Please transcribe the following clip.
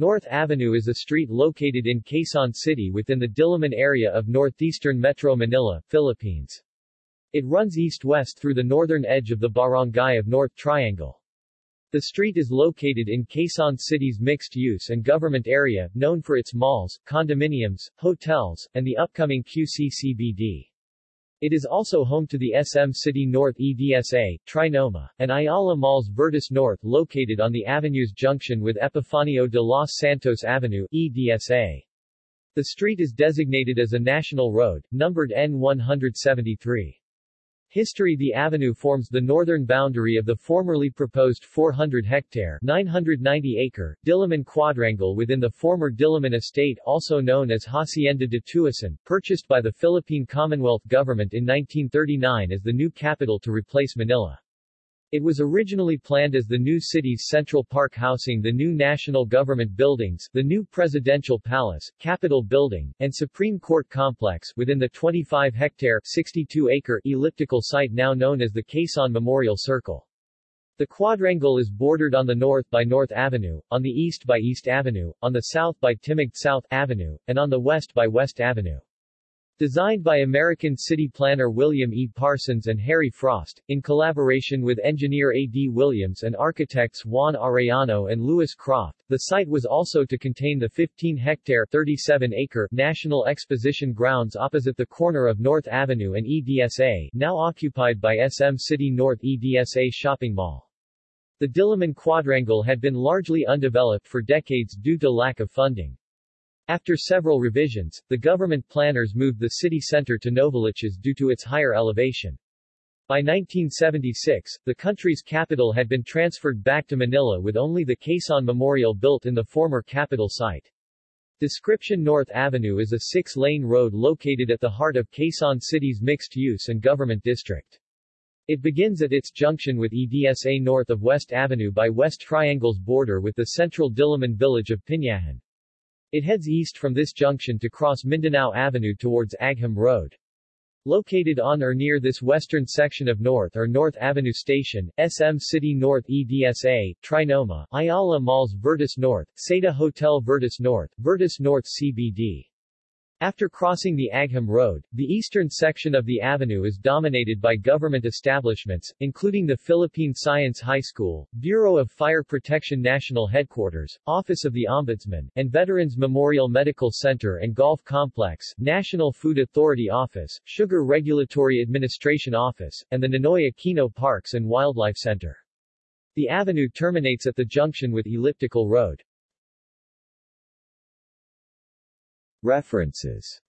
North Avenue is a street located in Quezon City within the Diliman area of northeastern Metro Manila, Philippines. It runs east-west through the northern edge of the barangay of North Triangle. The street is located in Quezon City's mixed-use and government area, known for its malls, condominiums, hotels, and the upcoming QC-CBD. It is also home to the SM City North EDSA, Trinoma, and Ayala Malls Vertis North located on the avenue's junction with Epifanio de los Santos Avenue, EDSA. The street is designated as a national road, numbered N173. History The avenue forms the northern boundary of the formerly proposed 400-hectare 990-acre Diliman quadrangle within the former Diliman estate also known as Hacienda de Tuason, purchased by the Philippine Commonwealth government in 1939 as the new capital to replace Manila. It was originally planned as the new city's Central Park housing the new national government buildings, the new Presidential Palace, Capitol Building, and Supreme Court Complex within the 25-hectare 62-acre elliptical site now known as the Quezon Memorial Circle. The quadrangle is bordered on the north by North Avenue, on the east by East Avenue, on the south by Timog South Avenue, and on the west by West Avenue. Designed by American city planner William E. Parsons and Harry Frost, in collaboration with engineer A. D. Williams and architects Juan Arellano and Louis Croft, the site was also to contain the 15-hectare 37-acre National Exposition Grounds opposite the corner of North Avenue and EDSA, now occupied by SM City North EDSA Shopping Mall. The Diliman Quadrangle had been largely undeveloped for decades due to lack of funding. After several revisions, the government planners moved the city center to Novaliches due to its higher elevation. By 1976, the country's capital had been transferred back to Manila with only the Quezon Memorial built in the former capital site. Description North Avenue is a six-lane road located at the heart of Quezon City's mixed-use and government district. It begins at its junction with EDSA north of West Avenue by West Triangle's border with the central Diliman village of Pinyahan. It heads east from this junction to cross Mindanao Avenue towards Agham Road. Located on or near this western section of North or North Avenue Station, SM City North EDSA, Trinoma, Ayala Malls Vertis North, Seda Hotel Vertis North, Vertis North CBD. After crossing the Agham Road, the eastern section of the avenue is dominated by government establishments, including the Philippine Science High School, Bureau of Fire Protection National Headquarters, Office of the Ombudsman, and Veterans Memorial Medical Center and Golf Complex, National Food Authority Office, Sugar Regulatory Administration Office, and the Ninoy Aquino Parks and Wildlife Center. The avenue terminates at the junction with Elliptical Road. References